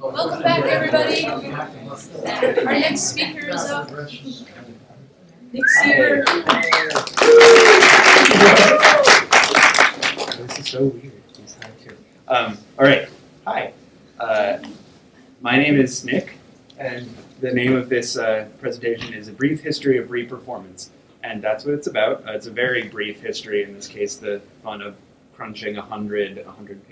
Welcome back, everybody. Our next speaker is up. Nick Seaver. This is so weird. Um, all right. Hi. Uh, my name is Nick, and the name of this uh, presentation is A Brief History of Reperformance. And that's what it's about. Uh, it's a very brief history, in this case, the fun of crunching a 100, 100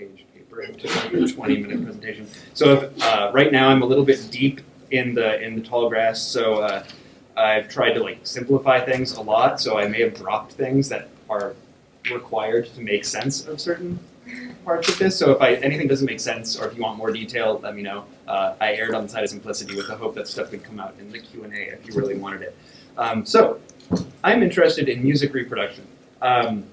paper into like a 20 minute presentation. So if, uh, right now I'm a little bit deep in the, in the tall grass, so uh, I've tried to like simplify things a lot, so I may have dropped things that are required to make sense of certain parts of this. So if I, anything doesn't make sense, or if you want more detail, let me know. Uh, I erred on the side of simplicity with the hope that stuff could come out in the Q&A if you really wanted it. Um, so I'm interested in music reproduction. Um,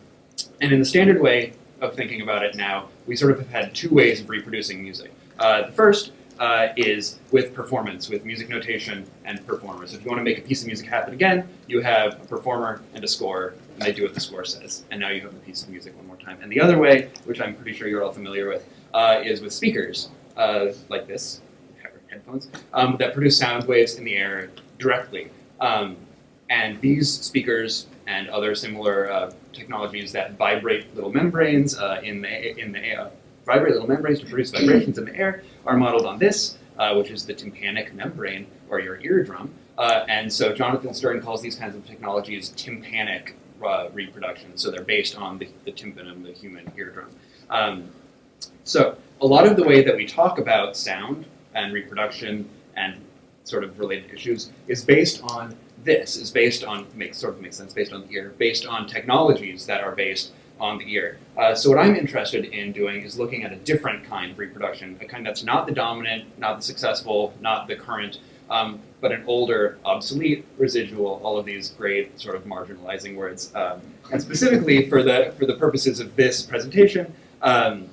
and in the standard way of thinking about it now, we sort of have had two ways of reproducing music. Uh, the first uh, is with performance, with music notation and performers. If you want to make a piece of music happen again, you have a performer and a score, and they do what the score says. And now you have a piece of music one more time. And the other way, which I'm pretty sure you're all familiar with, uh, is with speakers, uh, like this, headphones, um, that produce sound waves in the air directly. Um, and these speakers and other similar uh, technologies that vibrate little membranes uh, in the, in the air, vibrate little membranes to produce vibrations in the air are modeled on this, uh, which is the tympanic membrane, or your eardrum. Uh, and so Jonathan Sterne calls these kinds of technologies tympanic uh, reproduction. So they're based on the, the tympanum, the human eardrum. Um, so a lot of the way that we talk about sound and reproduction and sort of related issues is based on this is based on, makes sort of makes sense, based on the ear, based on technologies that are based on the ear. Uh, so what I'm interested in doing is looking at a different kind of reproduction, a kind that's not the dominant, not the successful, not the current, um, but an older, obsolete, residual, all of these great sort of marginalizing words. Um, and specifically for the, for the purposes of this presentation, um,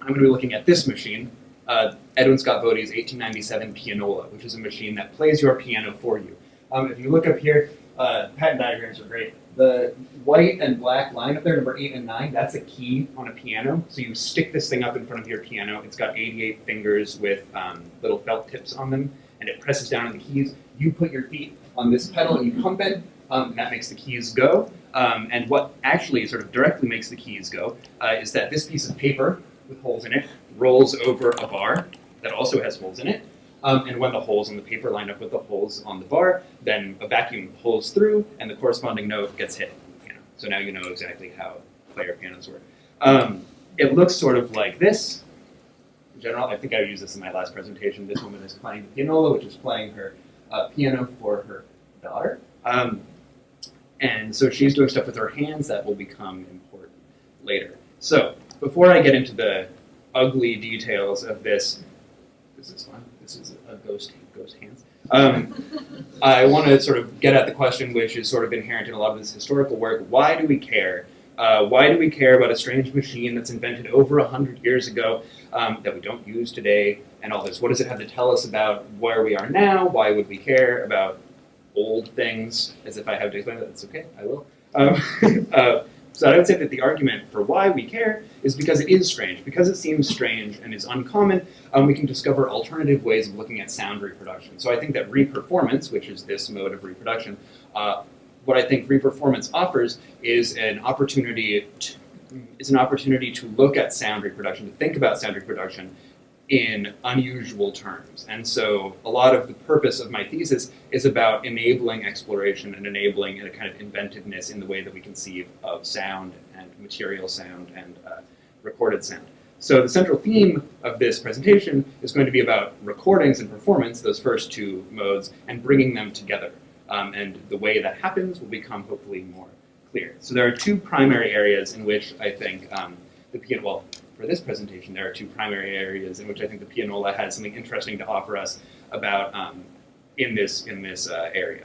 I'm going to be looking at this machine, uh, Edwin Scott Votey's 1897 pianola, which is a machine that plays your piano for you. Um, if you look up here, uh, diagrams are great. The white and black line up there, number 8 and 9, that's a key on a piano. So you stick this thing up in front of your piano. It's got 88 fingers with um, little felt tips on them, and it presses down on the keys. You put your feet on this pedal and you pump it, um, and that makes the keys go. Um, and what actually sort of directly makes the keys go uh, is that this piece of paper with holes in it rolls over a bar that also has holes in it. Um, and when the holes in the paper line up with the holes on the bar, then a vacuum pulls through and the corresponding note gets hit. So now you know exactly how player pianos work. Um, it looks sort of like this. In general, I think I used this in my last presentation. This woman is playing the pianola, which is playing her uh, piano for her daughter. Um, and so she's doing stuff with her hands that will become important later. So before I get into the ugly details of this, this is fun. This is a ghost ghost hands. Um, I want to sort of get at the question, which is sort of inherent in a lot of this historical work. Why do we care? Uh, why do we care about a strange machine that's invented over a hundred years ago um, that we don't use today, and all this? What does it have to tell us about where we are now? Why would we care about old things? As if I have to explain that. That's okay. I will. Um, uh, so I would say that the argument for why we care is because it is strange. Because it seems strange and is uncommon, um, we can discover alternative ways of looking at sound reproduction. So I think that reperformance, which is this mode of reproduction, uh, what I think reperformance offers is an opportunity to, is an opportunity to look at sound reproduction, to think about sound reproduction in unusual terms. And so a lot of the purpose of my thesis is about enabling exploration and enabling a kind of inventiveness in the way that we conceive of sound and material sound and uh, recorded sound. So the central theme of this presentation is going to be about recordings and performance, those first two modes, and bringing them together. Um, and the way that happens will become hopefully more clear. So there are two primary areas in which I think um, the well, for this presentation, there are two primary areas in which I think the pianola has something interesting to offer us about um, in this in this uh, area.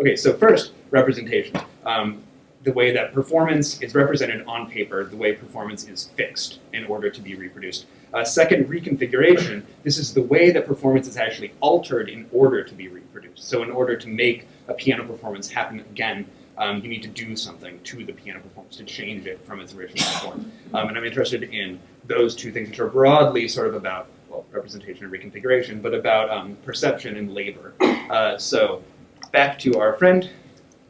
Okay, so first, representation. Um, the way that performance is represented on paper, the way performance is fixed in order to be reproduced. Uh, second, reconfiguration. This is the way that performance is actually altered in order to be reproduced. So in order to make a piano performance happen again, um, you need to do something to the piano performance to change it from its original form. Um, and I'm interested in those two things, which are broadly sort of about, well, representation and reconfiguration, but about um, perception and labor. Uh, so back to our friend,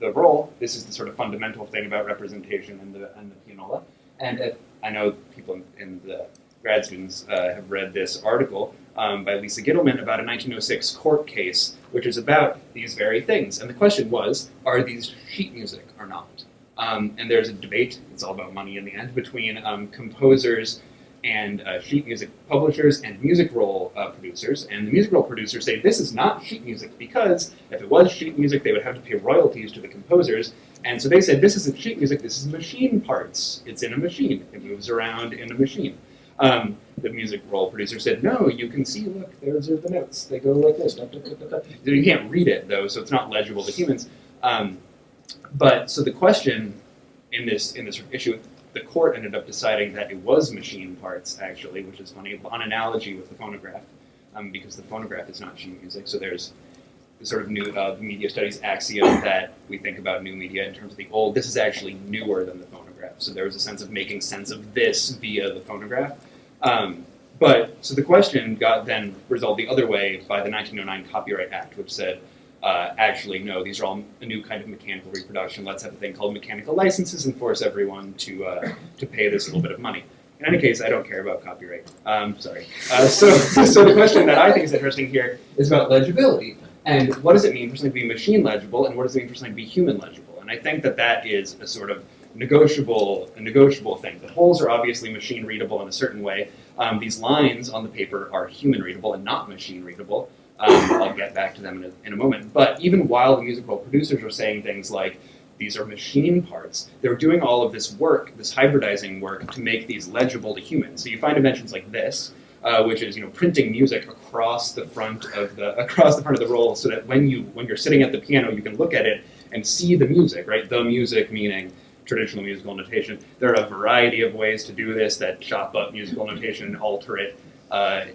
the role. This is the sort of fundamental thing about representation and the and the pianola. And if, I know people in, in the grad students uh, have read this article um, by Lisa Gitelman about a 1906 court case, which is about these very things. And the question was, are these sheet music or not? Um, and there's a debate, it's all about money in the end, between um, composers and uh, sheet music publishers and music roll uh, producers. And the music roll producers say this is not sheet music because if it was sheet music, they would have to pay royalties to the composers. And so they said this isn't sheet music, this is machine parts. It's in a machine, it moves around in a machine. Um, the music roll producer said, no, you can see, look, those are the notes. They go like this. You can't read it, though, so it's not legible to humans. Um, but so the question in this in this issue, the court ended up deciding that it was machine parts, actually, which is funny, on analogy with the phonograph, um, because the phonograph is not sheet music. So there's the sort of new uh, media studies axiom that we think about new media in terms of the old. This is actually newer than the phonograph. So there was a sense of making sense of this via the phonograph. Um, but so the question got then resolved the other way by the 1909 Copyright Act, which said, uh, actually, no, these are all a new kind of mechanical reproduction. Let's have a thing called mechanical licenses and force everyone to uh, to pay this little bit of money. In any case, I don't care about copyright. Um, sorry. Uh, so, so the question that I think is interesting here is about legibility. And what does it mean for something to be machine legible, and what does it mean for something to be human legible? And I think that that is a sort of negotiable, a negotiable thing. The holes are obviously machine readable in a certain way. Um, these lines on the paper are human readable and not machine readable. Um, I'll get back to them in a, in a moment. But even while the musical producers were saying things like, these are machine parts, they were doing all of this work, this hybridizing work, to make these legible to humans. So you find inventions like this, uh, which is you know printing music across the front of the across the front of the roll, so that when you when you're sitting at the piano, you can look at it and see the music, right? The music meaning traditional musical notation. There are a variety of ways to do this that chop up musical notation and alter it. Uh,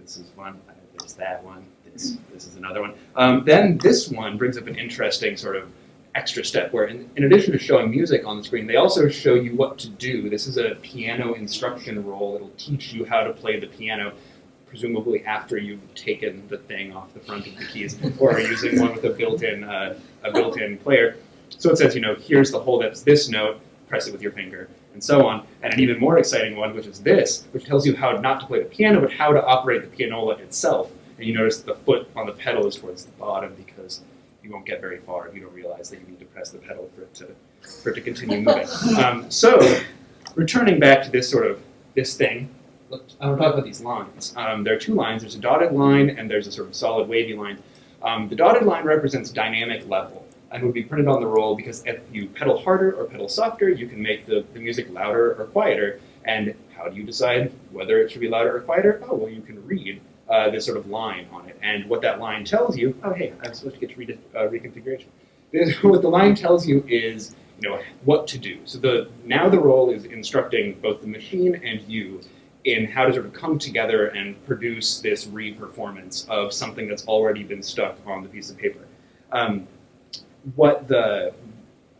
this is one. There's that one. This, this is another one. Um, then this one brings up an interesting sort of extra step where in, in, addition to showing music on the screen, they also show you what to do. This is a piano instruction roll. It'll teach you how to play the piano, presumably after you've taken the thing off the front of the keys or using one with a built-in uh, a built-in player. So it says, you know, here's the hole that's this note, press it with your finger, and so on. And an even more exciting one, which is this, which tells you how not to play the piano, but how to operate the pianola itself. And you notice the foot on the pedal is towards the bottom because you won't get very far if you don't realize that you need to press the pedal for it to, for it to continue moving. Um, so, returning back to this sort of, this thing, look, I want to talk about these lines. Um, there are two lines. There's a dotted line and there's a sort of solid wavy line. Um, the dotted line represents dynamic level and would be printed on the roll because if you pedal harder or pedal softer, you can make the, the music louder or quieter. And how do you decide whether it should be louder or quieter? Oh, well, you can read uh, this sort of line on it. And what that line tells you, oh, hey, I'm supposed to get to uh, reconfiguration. what the line tells you is, you know, what to do. So the now the roll is instructing both the machine and you in how to sort of come together and produce this re-performance of something that's already been stuck on the piece of paper. Um, what the,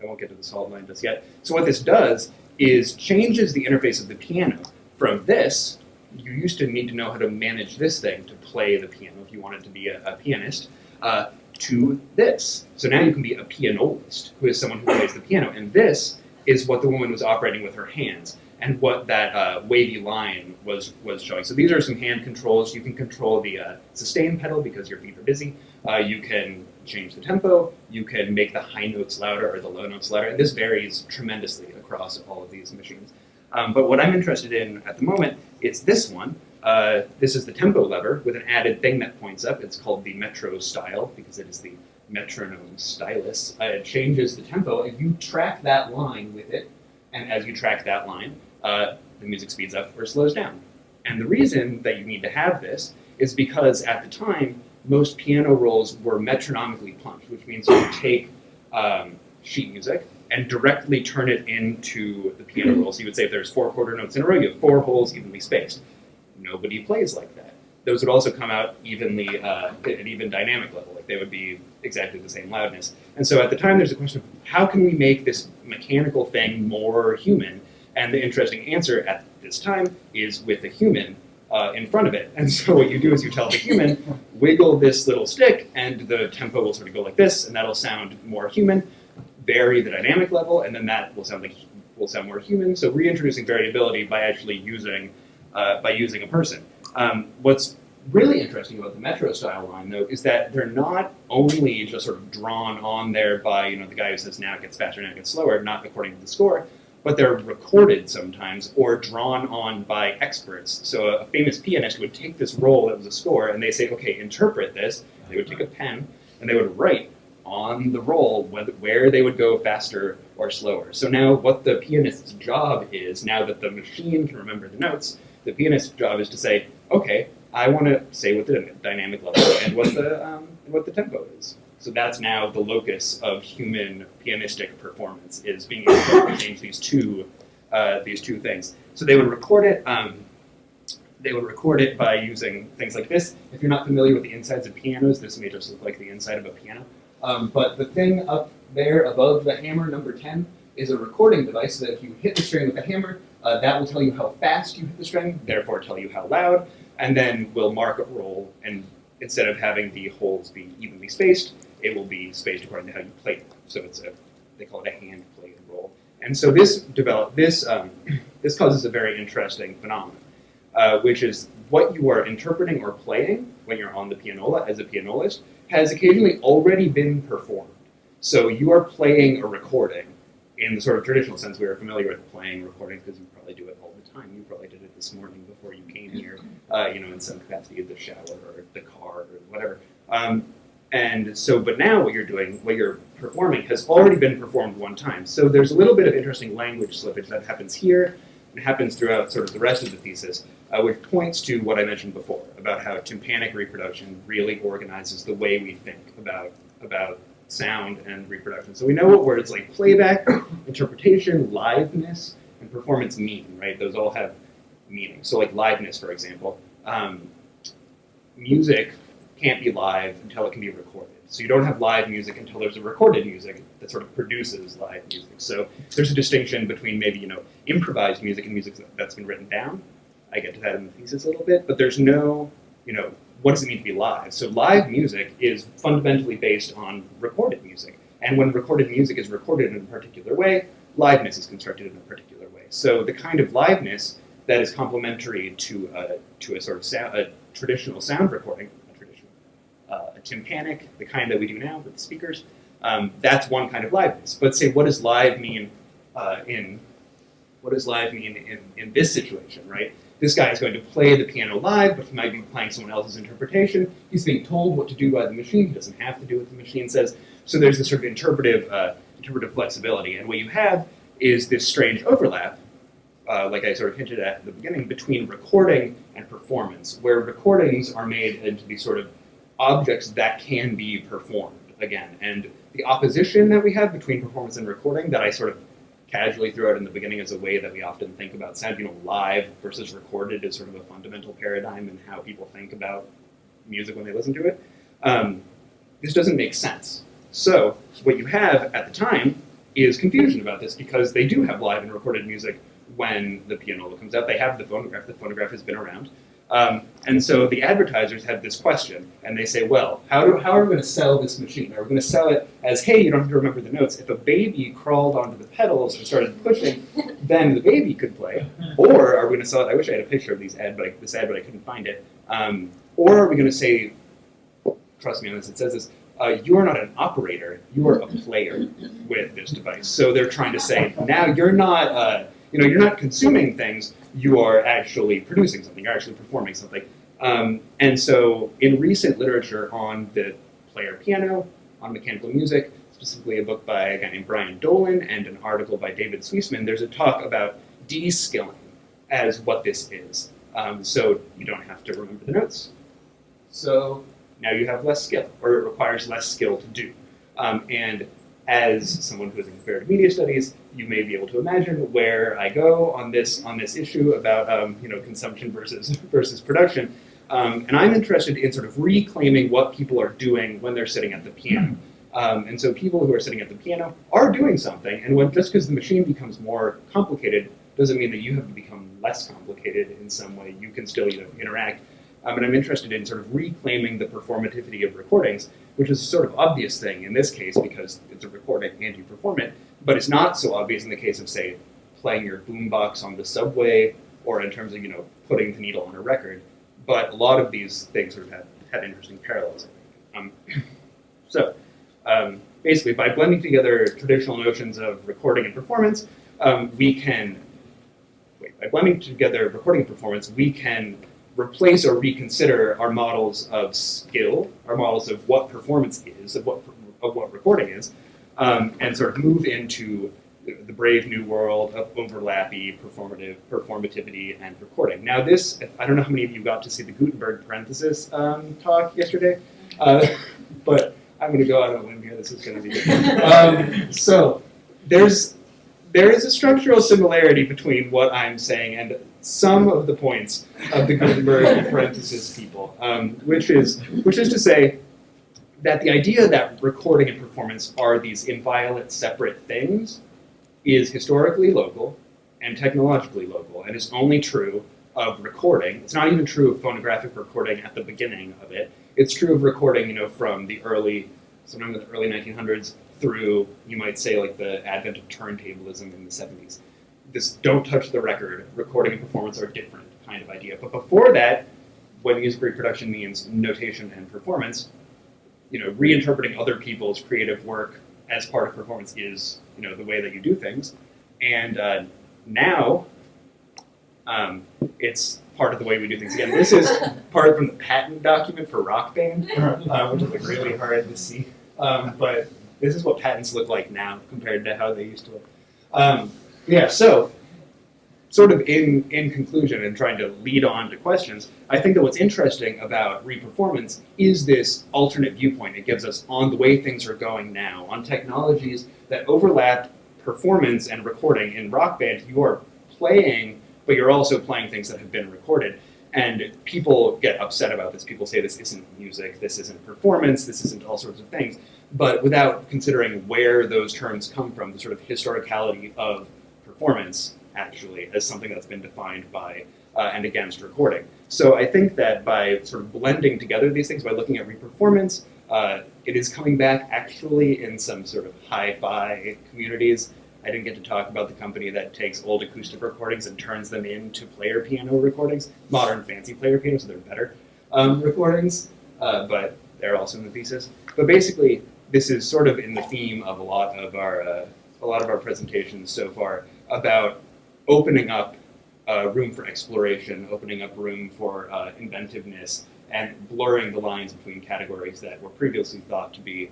I won't get to the solid line just yet. So what this does is changes the interface of the piano from this, you used to need to know how to manage this thing to play the piano if you wanted to be a, a pianist, uh, to this. So now you can be a pianolist, who is someone who plays the piano. And this is what the woman was operating with her hands and what that uh, wavy line was, was showing. So these are some hand controls. You can control the uh, sustain pedal because your feet are busy. Uh, you can change the tempo. You can make the high notes louder or the low notes louder. And this varies tremendously across all of these machines. Um, but what I'm interested in at the moment is this one. Uh, this is the tempo lever with an added thing that points up. It's called the Metrostyle because it is the metronome stylus. Uh, it changes the tempo. If you track that line with it, and as you track that line, uh, the music speeds up or slows down. And the reason that you need to have this is because at the time, most piano rolls were metronomically punched, which means you take um, sheet music and directly turn it into the piano roll. So you would say if there's four quarter notes in a row, you have four holes evenly spaced. Nobody plays like that. Those would also come out evenly uh, at an even dynamic level, like they would be exactly the same loudness. And so at the time, there's a question of how can we make this mechanical thing more human? And the interesting answer at this time is with a human, uh, in front of it. And so what you do is you tell the human, wiggle this little stick, and the tempo will sort of go like this, and that'll sound more human. Vary the dynamic level, and then that will sound like will sound more human. So reintroducing variability by actually using uh, by using a person. Um, what's really interesting about the Metrostyle line, though, is that they're not only just sort of drawn on there by you know the guy who says now it gets faster, now it gets slower, not according to the score, but they're recorded sometimes or drawn on by experts. So a, famous pianist would take this roll that was a score, and they say, okay, interpret this. They would take a pen and they would write on the roll whether, where they would go faster or slower. So now what the pianist's job is, now that the machine can remember the notes, the pianist's job is to say, okay, I want to say what the dynamic level and what the um, what the tempo is. So that's now the locus of human pianistic performance is being able to change these two uh, these two things. So they would record it. Um, they would record it by using things like this. If you're not familiar with the insides of pianos, this may just look like the inside of a piano. Um, but the thing up there above the hammer, number 10, is a recording device so that if you hit the string with a hammer, uh, that will tell you how fast you hit the string, therefore tell you how loud, and then will mark a roll. And instead of having the holes be evenly spaced, it will be spaced according to how you play them. So it's a, they call it a hand played roll. And so this develop this um, this causes a very interesting phenomenon, uh, which is what you are interpreting or playing when you're on the pianola as a pianolist has occasionally already been performed. So you are playing a recording in the sort of traditional sense we are familiar with playing recordings because you probably do it all the time. You probably did it this morning before you came here, uh, you know, in some capacity, the shower or the car or whatever. Um, and so, but now what you're doing, what you're performing, has already been performed one time. So there's a little bit of interesting language slippage that happens here and happens throughout sort of the rest of the thesis, uh, which points to what I mentioned before about how tympanic reproduction really organizes the way we think about about sound and reproduction. So we know what words like playback, interpretation, liveness, and performance mean, right? Those all have meaning. So like liveness, for example, um, music can't be live until it can be recorded. So you don't have live music until there's a recorded music that sort of produces live music. So there's a distinction between maybe, you know, improvised music and music that's been written down. I get to that in the thesis a little bit, but there's no, you know, what does it mean to be live? So live music is fundamentally based on recorded music. And when recorded music is recorded in a particular way, liveness is constructed in a particular way. So the kind of liveness that is complementary to a, to a sort of sound, a traditional sound recording, a tympanic, the kind that we do now with the speakers, um, that's one kind of liveness. But say, what does live mean uh, in, what does live mean in, in this situation, right? This guy is going to play the piano live, but he might be playing someone else's interpretation. He's being told what to do by the machine. He doesn't have to do what the machine says. So there's this sort of interpretive, uh, interpretive flexibility. And what you have is this strange overlap, uh, like I sort of hinted at at the beginning, between recording and performance, where recordings are made into these sort of objects that can be performed again. And the opposition that we have between performance and recording that I sort of casually threw out in the beginning as a way that we often think about sound. You know, live versus recorded is sort of a fundamental paradigm in how people think about music when they listen to it. Um, this doesn't make sense. So what you have at the time is confusion about this because they do have live and recorded music when the pianola comes out. They have the phonograph. The phonograph has been around. Um, and so the advertisers have this question, and they say, well, how, do, how are we going to sell this machine? Are we going to sell it as, hey, you don't have to remember the notes. If a baby crawled onto the pedals and started pushing, then the baby could play. Or are we going to sell it, I wish I had a picture of these ad, but I, this ad, but I couldn't find it. Um, or are we going to say, trust me on this, it says this, uh, you are not an operator, you are a player with this device. So they're trying to say, now you're not, uh, you know, you're not consuming things, you are actually producing something, you're actually performing something. Um, and so in recent literature on the player piano, on mechanical music, specifically a book by a guy named Brian Dolan and an article by David Suisman, there's a talk about de-skilling as what this is. Um, so you don't have to remember the notes. So now you have less skill, or it requires less skill to do. Um, and as someone who is in comparative media studies, you may be able to imagine where I go on this on this issue about um, you know consumption versus versus production. Um, and I'm interested in sort of reclaiming what people are doing when they're sitting at the piano. Um, and so people who are sitting at the piano are doing something, and when just because the machine becomes more complicated doesn't mean that you have to become less complicated. in some way, you can still you know interact. Um, and I'm interested in sort of reclaiming the performativity of recordings, which is a sort of obvious thing in this case because it's a recording and you perform it, but it's not so obvious in the case of say playing your boombox on the subway or in terms of you know putting the needle on a record. But a lot of these things sort of have, have interesting parallels. Um, so um, basically, by blending together traditional notions of recording and performance, um, we can wait, by blending together recording and performance, we can replace or reconsider our models of skill, our models of what performance is, of what of what recording is, um, and sort of move into the brave new world of overlappy performative performativity and recording. Now this, I don't know how many of you got to see the Gutenberg parenthesis um, talk yesterday, uh, but I'm going to go out on a limb here. This is going to be good. Um, so there's there is a structural similarity between what I'm saying and some of the points of the Gutenberg parenthesis people, um, which is which is to say that the idea that recording and performance are these inviolate separate things is historically local and technologically local and is only true of recording. It's not even true of phonographic recording at the beginning of it. It's true of recording, you know, from the early, sometime in the early 1900s through, you might say, like the advent of turntablism in the 70s. This don't touch the record, recording and performance are different kind of idea. But before that, when music reproduction means notation and performance, you know, reinterpreting other people's creative work as part of performance is, you know, the way that you do things. And uh, now, um, it's part of the way we do things. Again, this is part from the patent document for Rock Band, uh, which is like really hard to see. Um, but this is what patents look like now compared to how they used to look. Um, yeah, so sort of in, in conclusion and trying to lead on to questions, I think that what's interesting about reperformance is this alternate viewpoint it gives us on the way things are going now, on technologies that overlap performance and recording. In Rock Band, you are playing, but you're also playing things that have been recorded. And people get upset about this. People say this isn't music, this isn't performance, this isn't all sorts of things. But without considering where those terms come from, the sort of historicality of performance, actually, as something that's been defined by uh, and against recording. So I think that by sort of blending together these things, by looking at reperformance, uh, it is coming back actually in some sort of hi-fi communities. I didn't get to talk about the company that takes old acoustic recordings and turns them into player piano recordings, modern fancy player pianos, so they're better um, recordings, uh, but they're also in the thesis. But basically, this is sort of in the theme of a lot of our uh, a lot of our presentations so far about opening up uh, room for exploration, opening up room for uh, inventiveness, and blurring the lines between categories that were previously thought to be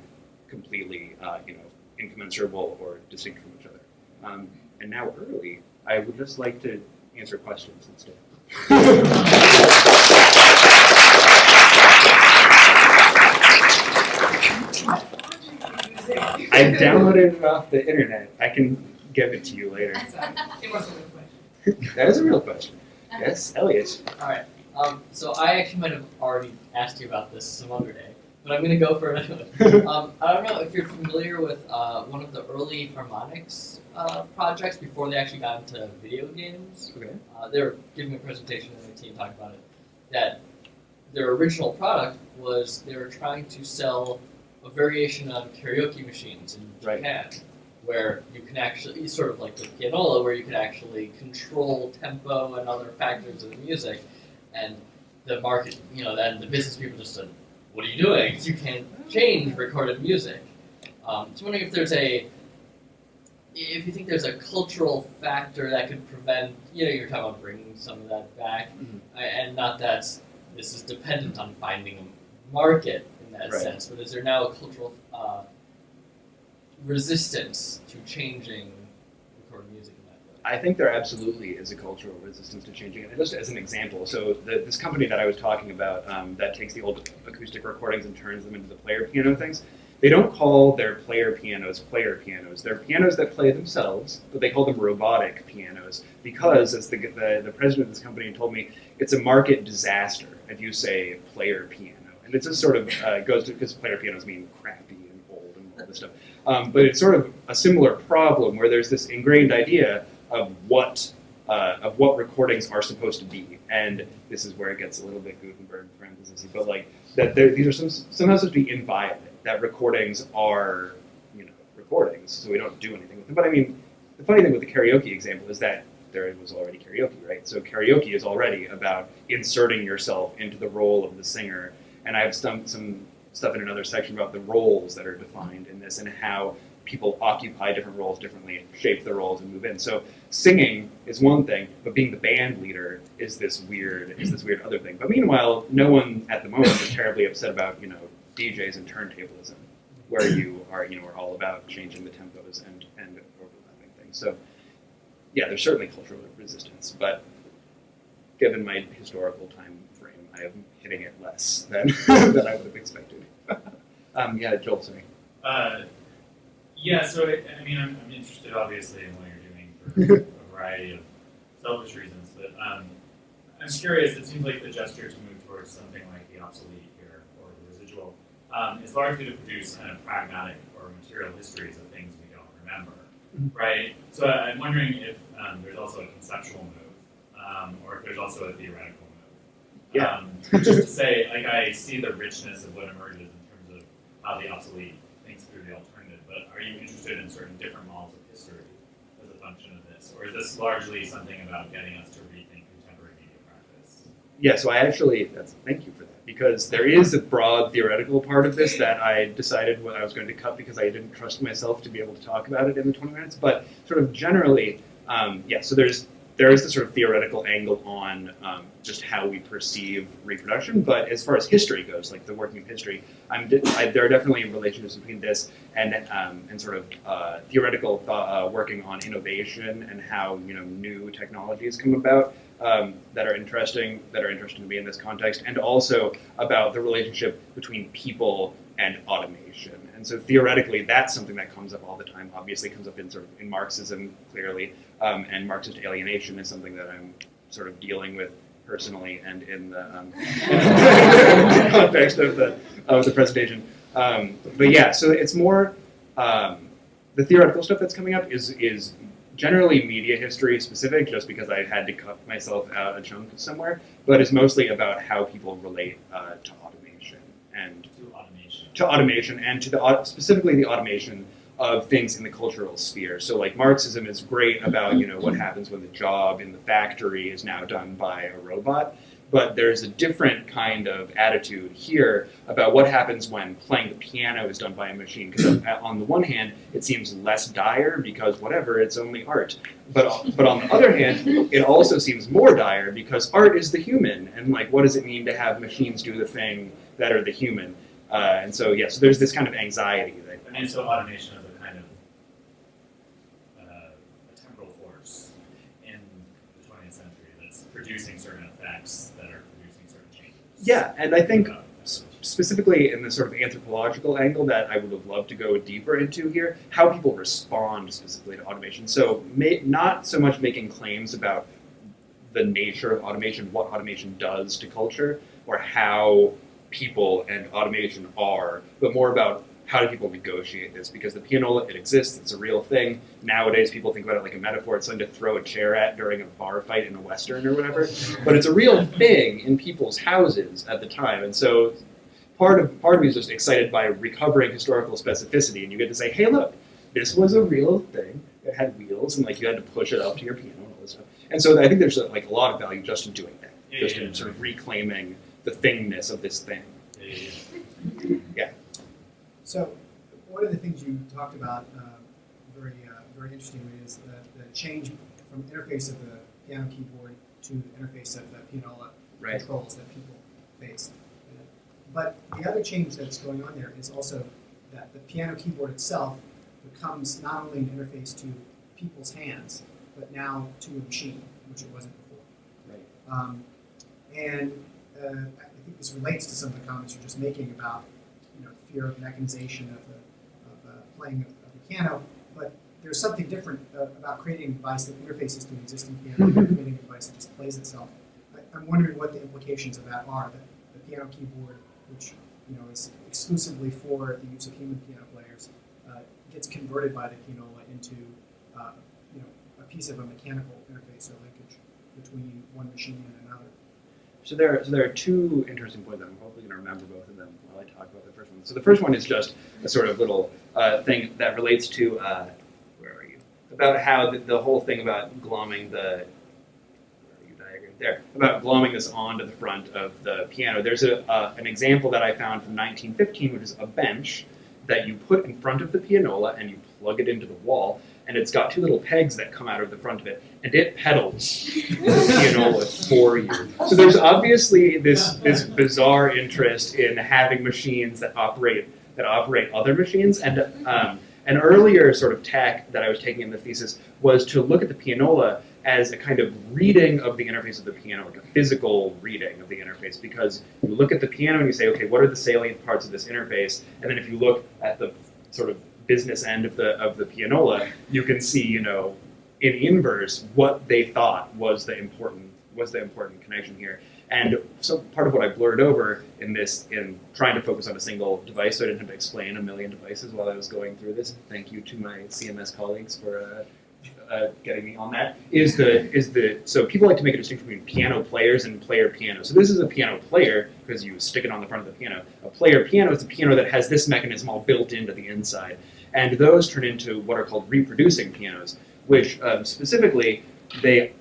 completely, uh, you know, incommensurable or distinct from each other. Um, and now early, I would just like to answer questions instead. I downloaded it off the internet. I can give it to you later. It wasn't a question. That is a real question. Yes, Elliot. Alright, um, so I actually might have already asked you about this some other day, but I'm gonna go for it anyway. um, I don't know if you're familiar with uh, one of the early Harmonix uh, projects before they actually got into video games. Okay. Uh, they were giving a presentation and the team talked about it. That their original product was they were trying to sell a variation on karaoke machines in Right. Japan, where you can actually sort of like the pianola, where you can actually control tempo and other factors of the music, and the market, you know, then the business people just said, "What are you doing? You can't change recorded music." Um, so I'm wondering if there's a if you think there's a cultural factor that could prevent, you know, you're talking about bringing some of that back, Mhm. And not that this is dependent on finding a market that Right. sense, but is there now a cultural uh, resistance to changing recorded music in that way? I think there absolutely is a cultural resistance to changing it. And just as an example, so the, this company that I was talking about um, that takes the old acoustic recordings and turns them into the player piano things, they don't call their player pianos player pianos. They're pianos that play themselves, but they call them robotic pianos because, as the, the, the president of this company told me, it's a market disaster if you say player piano. And it's just sort of uh, goes to, because player pianos mean crappy and old and all this stuff. Um, but it's sort of a similar problem where there's this ingrained idea of what uh, of what recordings are supposed to be. And this is where it gets a little bit Gutenberg parentheses, but like that these are some, somehow supposed to be inviolate. That recordings are, you know, recordings, so we don't do anything with them. But I mean, the funny thing with the karaoke example is that there was already karaoke, right? So karaoke is already about inserting yourself into the role of the singer. And I have some some stuff in another section about the roles that are defined in this and how people occupy different roles differently and shape their roles and move in. So singing is one thing, but being the band leader is this weird is this weird other thing. But meanwhile, no one at the moment is terribly upset about you know DJs and turntablism, where you are you know are all about changing the tempos and and overlapping things. So yeah, there's certainly cultural resistance, but given my historical time frame, I am hitting it less than than I would have expected. um, yeah, Joel, sorry. Uh, yeah, so I, I mean, I'm, I'm interested obviously in what you're doing for a variety of selfish reasons, but um, I'm curious. It seems like the gesture to move towards something like the obsolete here or the residual um, is largely to produce kind of pragmatic or material histories of things we don't remember, right? So I- I'm wondering if um, there's also a conceptual move, um, or if there's also a theoretical move. Yeah. Um, just to say, like, I see the richness of what emerges in terms of how the obsolete thinks through the alternative, but are you interested in certain different models of history as a function of this? Or is this largely something about getting us to rethink contemporary media practice? Yeah, so I actually that's thank you for that because there is a broad theoretical part of this that I decided what I was going to cut because I didn't trust myself to be able to talk about it in the 20 minutes. But sort of generally, um, yeah. So there's there is the sort of theoretical angle on um, just how we perceive reproduction. But as far as history goes, like the working of history, I, there are definitely relationships between this and um, and sort of uh, theoretical uh, working on innovation and how you know new technologies come about um, that are interesting that are interesting to me in this context, and also about the relationship between people and automation. And so theoretically, that's something that comes up all the time. Obviously, comes up in sort of in Marxism clearly, um, and Marxist alienation is something that I'm sort of dealing with personally and in the um, context of the of the presentation. Um, but yeah, so it's more um, the theoretical stuff that's coming up is is generally media history specific, just because I had to cut myself out a chunk somewhere. But it's mostly about how people relate uh, to automation and To automation. and to the specifically the automation of things in the cultural sphere. So like Marxism is great about you know what happens when the job in the factory is now done by a robot, but there's a different kind of attitude here about what happens when playing the piano is done by a machine. Because uh, on the one hand, it seems less dire because whatever, it's only art. But but on the other hand, it also seems more dire because art is the human, and like what does it mean to have machines do the thing that are the human? Uh, and so, yeah, so there's this kind of anxiety that. Mean, so automation is a kind of uh, a temporal force in the 20th century that's producing certain effects that are producing certain changes. Yeah, and I think specifically in the sort of anthropological angle that I would have loved to go deeper into here, how people respond specifically to automation. So, ma- not so much making claims about the nature of automation, what automation does to culture, or how people and automation are, but more about how do people negotiate this? Because the pianola, it exists, it's a real thing. Nowadays, people think about it like a metaphor. It's something to throw a chair at during a bar fight in a Western or whatever. But it's a real thing in people's houses at the time. And so part of part of me is just excited by recovering historical specificity, and you get to say, "Hey, look, this was a real thing. It had wheels, and like you had to push it up to your piano and all this stuff." And so I think there's like a lot of value just in doing that, Yeah, just yeah, in yeah. sort of reclaiming the thingness of this thing. Yeah. So, one of the things you talked about uh, very, uh, very interestingly is the, the change from interface of the piano keyboard to the interface of the pianola Right. controls that people face. But the other change that's going on there is also that the piano keyboard itself becomes not only an interface to people's hands, but now to a machine, which it wasn't before. Right. Um, and uh, I think this relates to some of the comments you're just making about you know, fear of mechanization of the of, uh, playing of, of the piano. But there's something different uh, about creating a device that interfaces to an existing piano than creating a device that just plays itself. I, I'm wondering what the implications of that are. That the piano keyboard, which you know is exclusively for the use of human piano players, uh, gets converted by the pianola into uh, you know a piece of a mechanical interface or linkage between one machine and another. So there, so there are two interesting points. That I'm hopefully going to remember both of them while I talk about the first one. So the first one is just a sort of little uh, thing that relates to uh, where are you? About how the, the whole thing about glomming the where are you diagram there about glomming this onto the front of the piano. There's a uh, an example that I found from 1915, which is a bench that you put in front of the pianola and you plug it into the wall, and it's got two little pegs that come out of the front of it, and it pedals the pianola for you. So there's obviously this this bizarre interest in having machines that operate that operate other machines, and um, an earlier sort of tack that I was taking in the thesis was to look at the pianola as a kind of reading of the interface of the piano, like a physical reading of the interface, because you look at the piano and you say, okay, what are the salient parts of this interface? And then if you look at the sort of business end of the of the pianola, you can see, you know, in inverse what they thought was the important was the important connection here. And so part of what I blurred over in this, in trying to focus on a single device, so I didn't have to explain a million devices while I was going through this. Thank you to my CMS colleagues for uh, uh, getting me on that. Is the is the so people like to make a distinction between piano players and player piano. So this is a piano player because you stick it on the front of the piano. A player piano is a piano that has this mechanism all built into the inside, and those turn into what are called reproducing pianos, which um, specifically they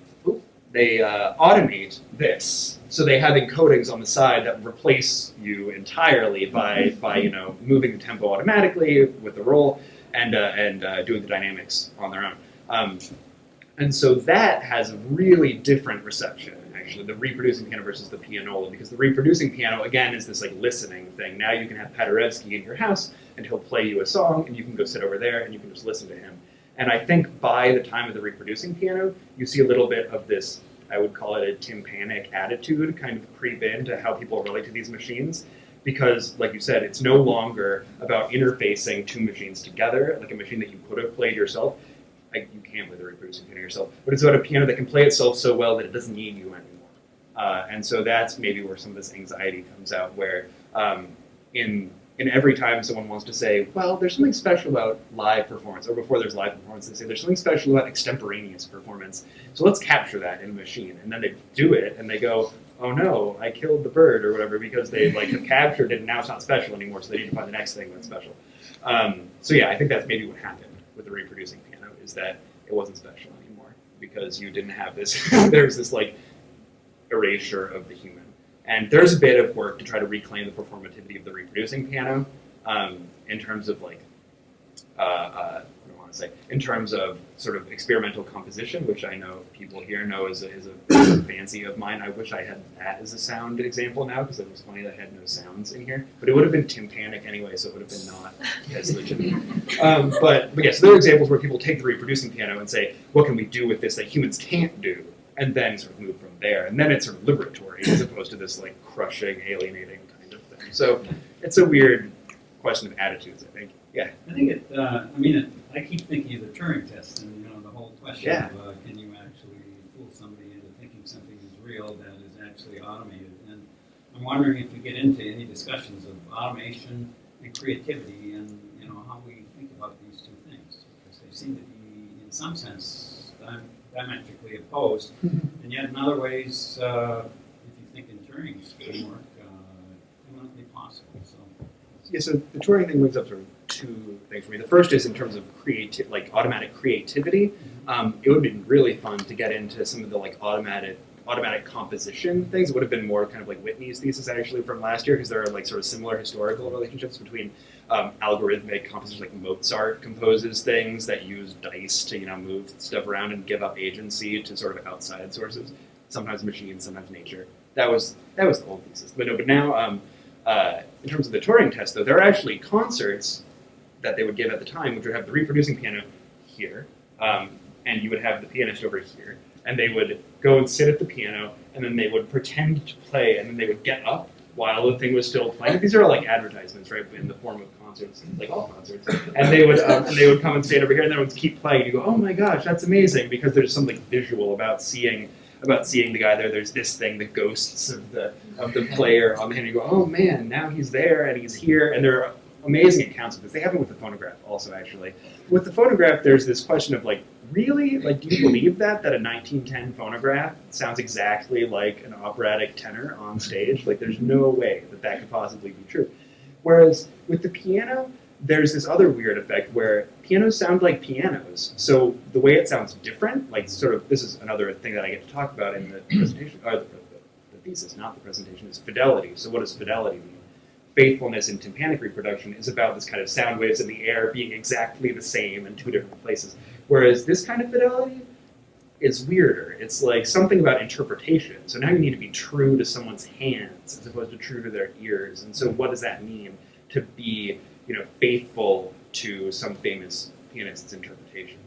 they uh, automate this. So they have encodings on the side that replace you entirely by, by you know moving the tempo automatically with the roll and uh, and uh, doing the dynamics on their own. Um, and so that has a really different reception the reproducing piano versus the pianola, because the reproducing piano again is this like listening thing. Now you can have Paderewski in your house and he'll play you a song and you can go sit over there and you can just listen to him. And I think by the time of the reproducing piano, you see a little bit of this I would call it a tympanic attitude kind of creep into how people relate to these machines. Because, like you said, it's no longer about interfacing two machines together, like a machine that you could have played yourself. You can't play the reproducing piano yourself, but it's about a piano that can play itself so well that it doesn't need you anymore. Uh, and so that's maybe where some of this anxiety comes out, where um, in in every time someone wants to say, well, there's something special about live performance, or before there's live performance, they say there's something special about extemporaneous performance. So let's capture that in a machine. And then they do it, and they go, oh no, I killed the bird or whatever because they like have captured it, and now it's not special anymore. So they need to find the next thing that's special. Um, so yeah, I think that's maybe what happened with the reproducing piano is that it wasn't special anymore because you didn't have this. there's this like erasure of the human. And there's a bit of work to try to reclaim the performativity of the reproducing piano um, in terms of like, uh, uh, I want to say, in terms of sort of experimental composition, which I know people here know is a, is a fancy of mine. I wish I had that as a sound example now because it was funny that I had no sounds in here. But it would have been tympanic anyway, so it would have been not as legitimate. Um, but, but yeah, so there are examples where people take the reproducing piano and say, what can we do with this that humans can't do? And then sort of move from there. And then it's sort of liberatory as opposed to this like crushing, alienating kind of thing. So it's a weird question of attitudes, I think. Yeah. I think it, uh, I mean, it, I keep thinking of the Turing test and, you know, the whole question Yeah. of, uh, can you actually fool somebody into thinking something is real that is actually automated? And I'm wondering if we get into any discussions of automation and creativity and, you know, how we think about these two things. Because they seem to be, in some sense, dim- diametrically opposed. And yet in other ways, uh, if you think in Turing's framework, uh, eminently possible, so. Yeah, so the Turing thing brings up sort of two things for me. The first is in terms of creative, like automatic creativity. Um, it would have been really fun to get into some of the like automatic automatic composition things. It would have been more kind of like Whitney's thesis actually from last year because there are like sort of similar historical relationships between um, algorithmic composers like Mozart composes things that use dice to you know move stuff around and give up agency to sort of outside sources. Sometimes machines, sometimes nature. That was that was the old thesis. But no, but now um, uh, in terms of the Turing test though, there are actually concerts that they would give at the time, which would have the reproducing piano here, um, and you would have the pianist over here, and they would go and sit at the piano, and then they would pretend to play, and then they would get up while the thing was still playing. These are like advertisements, right, in the form of concerts, like all concerts. And they would um, and they would come and stand over here, and they would keep playing. And you go, oh my gosh, that's amazing, because there's something visual about seeing about seeing the guy there. There's this thing, the ghosts of the of the player on the hand. You go, oh man, now he's there and he's here, and there are amazing accounts of this. They have it with the phonograph also, actually. With the phonograph, there's this question of like, really? Like, do you believe that that a 1910 phonograph sounds exactly like an operatic tenor on stage? Like, there's no way that that could possibly be true. Whereas with the piano, there's this other weird effect where pianos sound like pianos. So the way it sounds different, like sort of, this is another thing that I get to talk about in the presentation, or the, the, the thesis, not the presentation, is fidelity. So what does fidelity mean? Faithfulness in tympanic reproduction is about this kind of sound waves in the air being exactly the same in two different places. Whereas this kind of fidelity is weirder. It's like something about interpretation. So now you need to be true to someone's hands as opposed to true to their ears. And so what does that mean to be you know, faithful to some famous pianist's interpretation.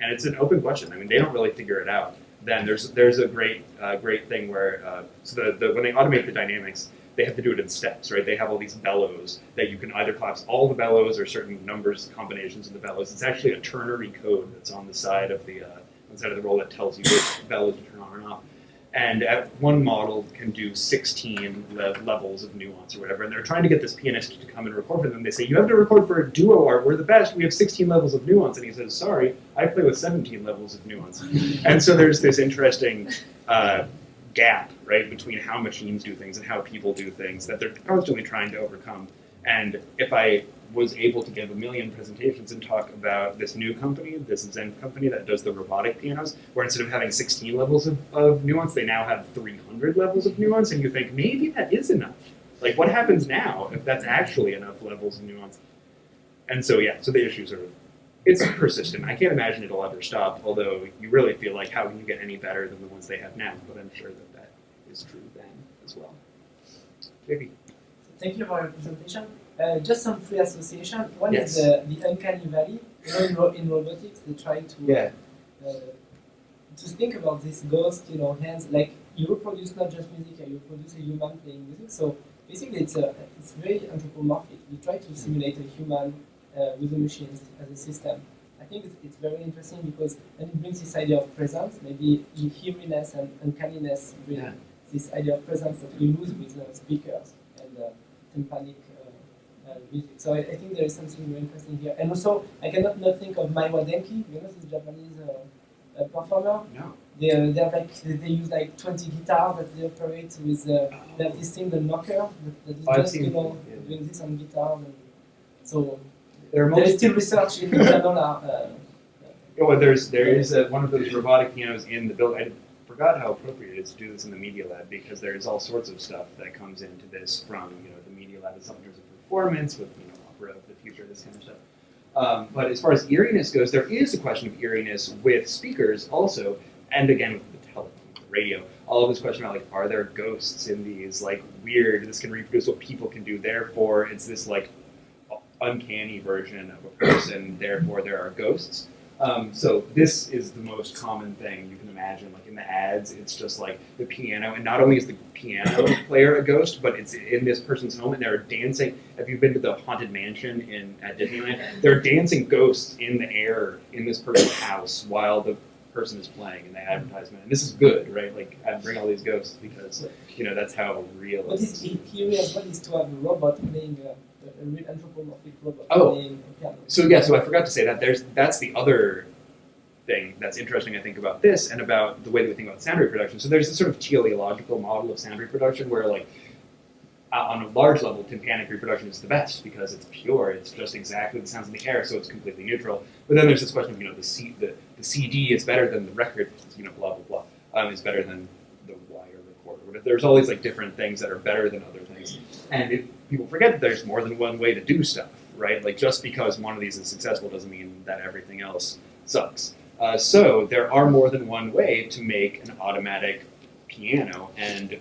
And it's an open question. I mean, they don't really figure it out. Then there's there's a great uh, great thing where uh, so the, the when they automate the dynamics, they have to do it in steps, right? They have all these bellows that you can either collapse all the bellows or certain numbers combinations of the bellows. It's actually a ternary code that's on the side of the uh, side of the roll that tells you which bellows to turn on and off. And at one model can do 16 le- levels of nuance or whatever. And they're trying to get this pianist to come and record for them. They say, You have to record for a Duo-Art. We're the best. We have 16 levels of nuance. And he says, Sorry, I play with 17 levels of nuance. and so there's this interesting uh, gap, right, between how machines do things and how people do things that they're constantly trying to overcome. And if I was able to give a million presentations and talk about this new company, this Zenph company that does the robotic pianos, where instead of having 16 levels of, of nuance, they now have 300 levels of nuance, and you think maybe that is enough. Like, what happens now if that's actually enough levels of nuance? And so, yeah, so the issue sort of it's persistent. I can't imagine it'll ever stop. Although you really feel like, how can you get any better than the ones they have now? But I'm sure that that is true then as well. JP. Thank you for your presentation. Uh, just some free association. One Yes. is uh, the uncanny valley. You know, in, ro- in robotics, they try to Yeah. uh, to think about this ghost, you know, hands. Like you reproduce not just music, you produce a human playing music. So basically, it's a it's very anthropomorphic. You try to simulate a human uh, with the machines as a system. I think it's, it's very interesting because then it brings this idea of presence. Maybe in heariness and uncanniness bring Yeah. this idea of presence that we lose with uh, speakers and uh, tympanic uh, uh, music. So I, I think there is something very interesting here. And also, I cannot not think of Maywa Denki, you know, this Japanese uh, uh, performer. No. They, uh, they have like they they use like 20 guitars that they operate with. Uh, they have this thing, the knocker, that, that is I've just you know yeah. doing this on guitar And so There are there is still research in Granola. Uh, oh, well, there's there is a, one of those robotic pianos in the building. I forgot how appropriate it is to do this in the media lab because there's all sorts of stuff that comes into this from you know the media lab itself in terms of performance with you know opera of the future, this kind of stuff. Um, but as far as eeriness goes, there is a question of eeriness with speakers also, and again with the telephone, the radio. All of this question about like, are there ghosts in these? Like weird. This can reproduce what people can do. Therefore, it's this like uncanny version of a person. Therefore, there are ghosts. Um, so this is the most common thing you can imagine. Like in the ads, it's just like the piano, and not only is the piano player a ghost, but it's in this person's home, and they're dancing. Have you been to the haunted mansion in at Disneyland? They're dancing ghosts in the air in this person's house while the person is playing in the advertisement. And this is good, right? Like I bring all these ghosts because you know that's how real. what it is is. he- here as to have a robot playing uh, a, a real anthropomorphic robot Oh. playing a piano. So yeah, so I forgot to say that there's that's the other thing that's interesting I think about this and about the way that we think about sound reproduction. So there's this sort of teleological model of sound reproduction where like uh, on a large level, tympanic reproduction is the best because it's pure. It's just exactly the sounds in the air, so it's completely neutral. But then there's this question of you know the C, the, the CD is better than the record, you know, blah blah blah, um, is better than the wire recorder. But there's all these like different things that are better than other things, and it, people forget that there's more than one way to do stuff, right? Like just because one of these is successful doesn't mean that everything else sucks. Uh, so there are more than one way to make an automatic piano, and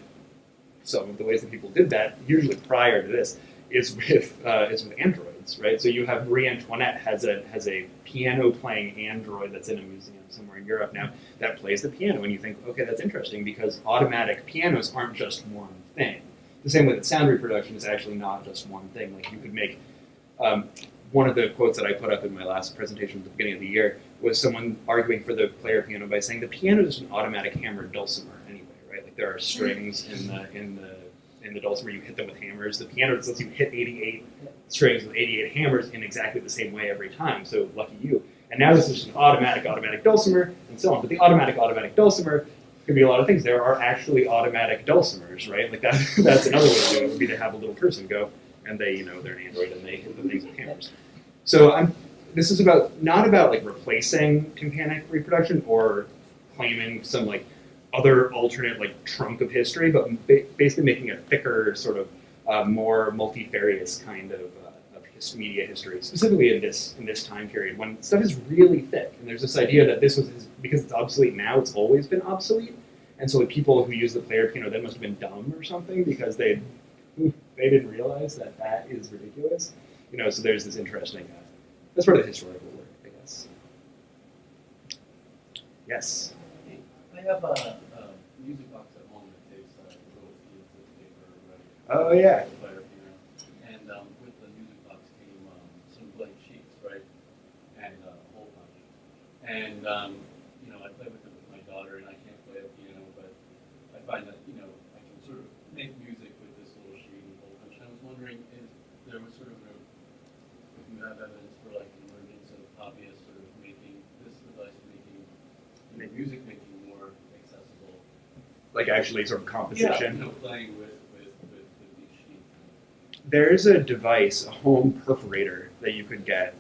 some of the ways that people did that, usually prior to this, is with uh, is with androids, right? So you have Marie Antoinette has a has a piano playing android that's in a museum somewhere in Europe now that plays the piano, and you think, okay, that's interesting because automatic pianos aren't just one thing. The same way that sound reproduction is actually not just one thing. Like you could make um, one of the quotes that I put up in my last presentation at the beginning of the year was someone arguing for the player piano by saying the piano is an automatic hammered dulcimer anyway, right? Like there are strings in the in the in the dulcimer you hit them with hammers. The piano just lets you hit 88 strings with 88 hammers in exactly the same way every time. So lucky you. And now this is just an automatic automatic dulcimer and so on. But the automatic automatic dulcimer could be a lot of things. There are actually automatic dulcimers, right? Like that, that's another way to do it. Would be to have a little person go and they, you know, they're an android and they hit the things with hammers. So I'm. This is about not about like replacing tympanic reproduction or claiming some like other alternate like trunk of history, but basically making a thicker sort of uh, more multifarious kind of, uh, media history, specifically in this in this time period when stuff is really thick. And there's this idea that this was because it's obsolete now, it's always been obsolete. And so the people who use the player piano then must have been dumb or something because they they didn't realize that that is ridiculous. You know, so there's this interesting. Uh, that's part of the historical work, I guess. Yes. I have a, a music box at home that takes uh, little fields of paper, right? Oh yeah. Player piano. And um, with the music box came um, some blank sheets, right? And uh, a hole punch. And um, you know, I play with it with my daughter, and I can't play the piano, but I find that you know I can sort of make music with this little sheet and hole punch. And I was wondering if there was sort of a, if you have evidence for like an emergence of hobbyists sort of making this device making you know, music making more accessible. Like actually sort of composition. Yeah, you know, playing with, with, with, with these. There's a device, a home perforator that you could get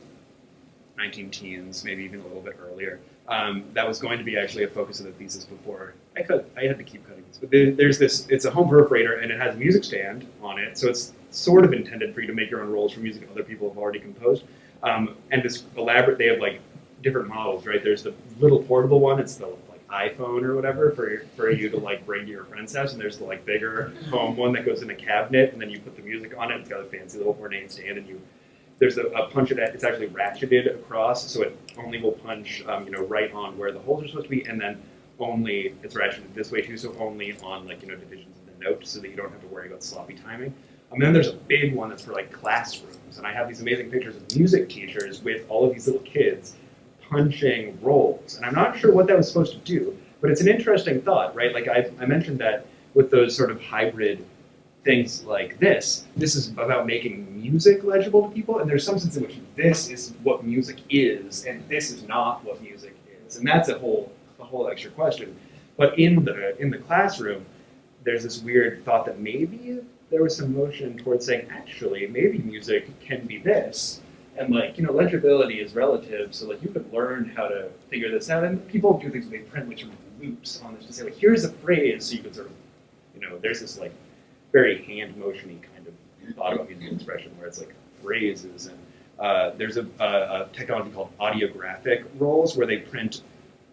19 teens, maybe even a little bit earlier. Um, that was going to be actually a focus of the thesis before. I cut, I had to keep cutting this, but there's this. It's a home perforator, and it has a music stand on it, so it's sort of intended for you to make your own rolls for music other people have already composed. Um, and this elaborate, they have like different models, right? There's the little portable one. It's the like iPhone or whatever for for you to like bring to your friend's house, and there's the like bigger home one that goes in a cabinet, and then you put the music on it. It's got a fancy little ornate stand, and you there's a, a punch it at, it's actually ratcheted across, so it only will punch, um, you know, right on where the holes are supposed to be, and then only it's ratcheted this way too, so only on like you know divisions of the note, so that you don't have to worry about sloppy timing. And then there's a big one that's for like classrooms, and I have these amazing pictures of music teachers with all of these little kids punching rolls, and I'm not sure what that was supposed to do, but it's an interesting thought, right? Like I, I mentioned that with those sort of hybrid things like this, this is about making music legible to people, and there's some sense in which this is what music is, and this is not what music is, and that's a whole a whole extra question. But in the in the classroom, there's this weird thought that maybe there was some motion towards saying, actually, maybe music can be this, and like you know, legibility is relative, so like you could learn how to figure this out, and people do things they print like sort of loops on this to say like, here's a phrase, so you could sort of, you know, there's this like very hand motiony kind of thought about musical expression where it's like phrases and uh, there's a, a, a technology called audiographic rolls where they print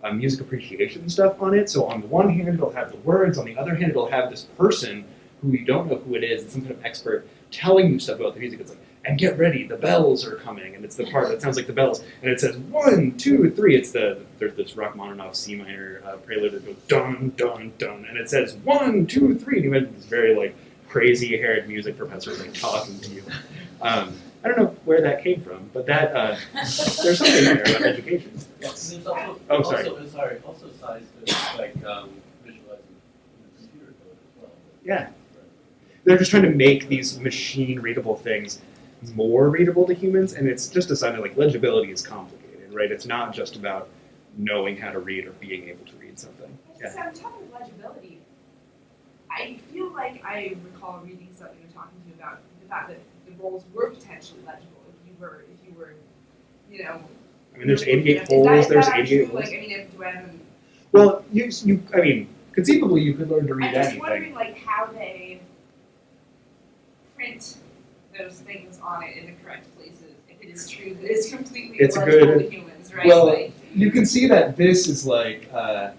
uh, music appreciation stuff on it. So on the one hand, it'll have the words. On the other hand, it'll have this person who you don't know who it is, it's some kind of expert telling you stuff about the music. It's like, and get ready, the bells are coming, and it's the part that sounds like the bells, and it says one, two, three. It's the there's this Rachmaninoff C minor uh, prelude that goes dun dun dun, and it says one, two, three, and you imagine this very like crazy haired music professor like talking to you. Um, I don't know where that came from, but that uh, there's something there about education. Yes. Also, Oh, sorry. also, sorry, also size to like um, visualizing you computer code as well. Yeah. They're just trying to make these machine readable things more readable to humans, and it's just a sign that like legibility is complicated, right? It's not just about knowing how to read or being able to read something. So on top of legibility, I feel like I recall reading something or talking to you about the fact that the rolls were potentially legible if you were if you were, you know. I mean, there's 88 at- is that- holes. There's 88 holes. Like I mean, if do I have Well, you, you, I mean, conceivably, you could learn to read I'm just anything. wondering like how they print those things on it in the correct places. If it is true that it's completely It's a illegible good- to humans, right? well, like, You can see that this is like, uh,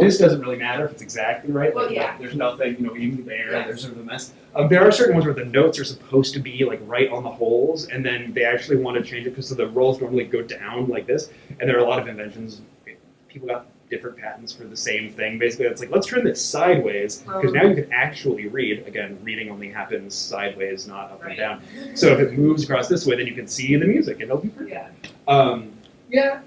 this doesn't really matter if it's exactly right. Well, yeah. There's nothing, you know, even there, Yes. there's sort of a mess. Um, there are certain ones where the notes are supposed to be like right on the holes, and then they actually want to change it because so the rolls normally go down like this. And there are a lot of inventions. People got different patents for the same thing. Basically, it's like let's turn this sideways because now you can actually read. Again, reading only happens sideways, not up and down. So if it moves across this way, then you can see the music, and it'll be pretty. yeah. Um, yeah,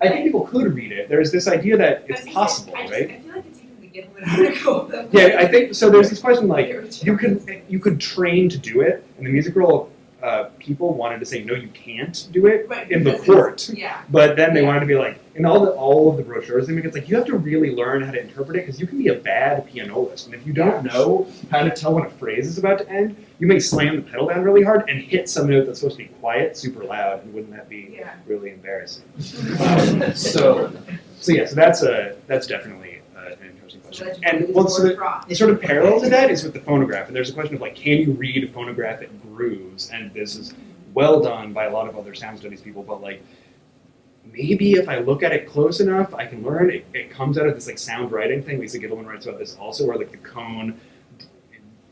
I think people could read it. There's this idea that it's possible, I just, right? I feel like it's even the. Yeah, I think so. There's this question like you could you could train to do it, and the music roll uh, people wanted to say no, you can't do it Right, in the court. Yeah. But then they Yeah. wanted to be like in all the all of the brochures. They make it like you have to really learn how to interpret it because you can be a bad pianolist, and if you don't know how to tell when a phrase is about to end, you may slam the pedal down really hard and hit some note that's supposed to be quiet super loud, and wouldn't that be Yeah. really embarrassing? Um, so, so yeah, so that's a that's definitely uh, an interesting question. And well, more so the, sort of parallel to that is with the phonograph, and there's a question of like, can you read a phonographic grooves? And this is well done by a lot of other sound studies people, but like maybe if I look at it close enough, I can learn. It, it comes out of this like sound writing thing. Lisa Gitelman writes about this also, where like the cone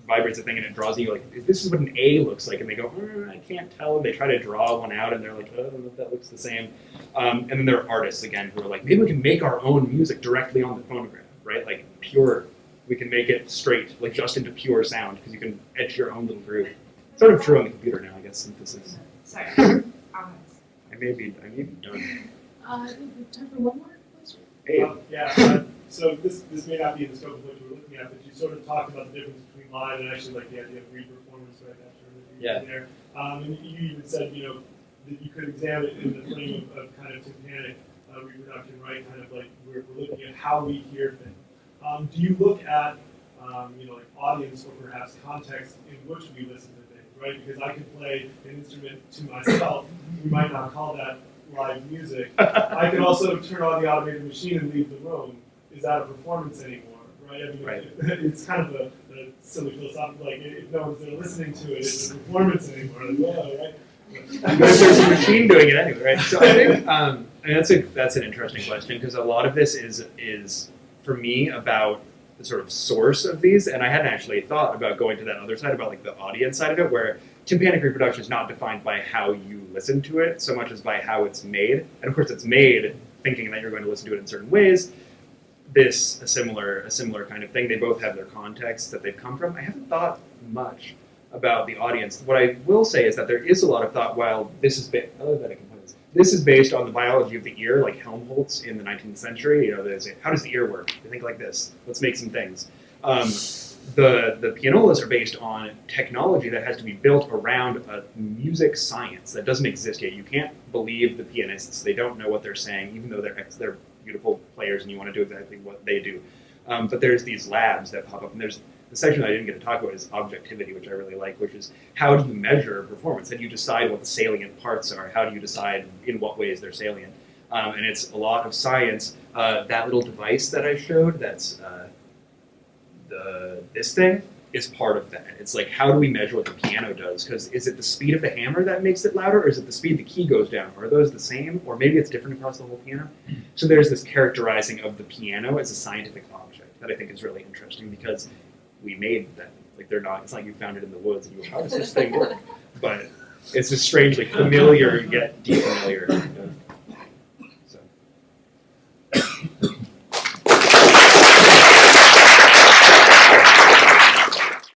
vibrates a thing and it draws you like this is what an A looks like, and they go, "Mm, I can't tell. And they try to draw one out, and they're like, oh, I don't know if that looks the same. Um, and then there are artists again who are like, maybe we can make our own music directly on the phonograph, right? Like pure. We can make it straight, like just into pure sound, because you can etch your own little groove. Sort of true on the computer now, I guess. Synthesis. Sorry. I may be, I may be done. Uh, I think we have time for one more question. Hey, Um, yeah, uh, so this, this may not be in the scope of what you were looking at, but you sort of talked about the difference between live and actually like the idea of re-performance, right, that term that you Yeah. there. Um, and you even said, you know, that you could examine it in the frame of, of kind of tympanic uh, reproduction, right, kind of like we're, we're looking at how we hear things. Um, do you look at, um, you know, like audience or perhaps context in which we listen to things, right? Because I could play an instrument to myself, we might not call that live music, I can also turn on the automated machine and leave the room. Is that a performance anymore? Right? I mean, Right. it's kind of a, a silly philosophical, like if no one's there listening to it, it's a performance anymore. Like, well, right? but there's a machine doing it anyway, right? So I think um, I mean, that's a that's an interesting question because a lot of this is is for me about the sort of source of these, and I hadn't actually thought about going to that other side about like the audience side of it, where tympanic reproduction is not defined by how you listen to it so much as by how it's made, and of course it's made thinking that you're going to listen to it in certain ways. This a similar a similar kind of thing. They both have their contexts that they've come from. I haven't thought much about the audience. What I will say is that there is a lot of thought. While this is ba- other than put this, is based on the biology of the ear, like Helmholtz in the 19th century. You know, how does the ear work? They think like this. Let's make some things. Um, the the pianolas are based on technology that has to be built around a music science that doesn't exist yet. You can't believe the pianists; they don't know what they're saying, even though they're they're beautiful players and you want to do exactly what they do. Um, but there's these labs that pop up, and there's the section I didn't get to talk about is objectivity, which I really like, which is how do you measure performance? How do you decide what the salient parts are? How do you decide in what ways they're salient? Um, and it's a lot of science. Uh, that little device that I showed, that's uh, the this thing, is part of that. It's like how do we measure what the piano does? Because is it the speed of the hammer that makes it louder, or is it the speed the key goes down? Are those the same, or maybe it's different across the whole piano? So there's this characterizing of the piano as a scientific object that I think is really interesting because we made them. Like they're not. It's not like you found it in the woods and you how oh, does this thing work? But it's a strangely familiar yet defamiliar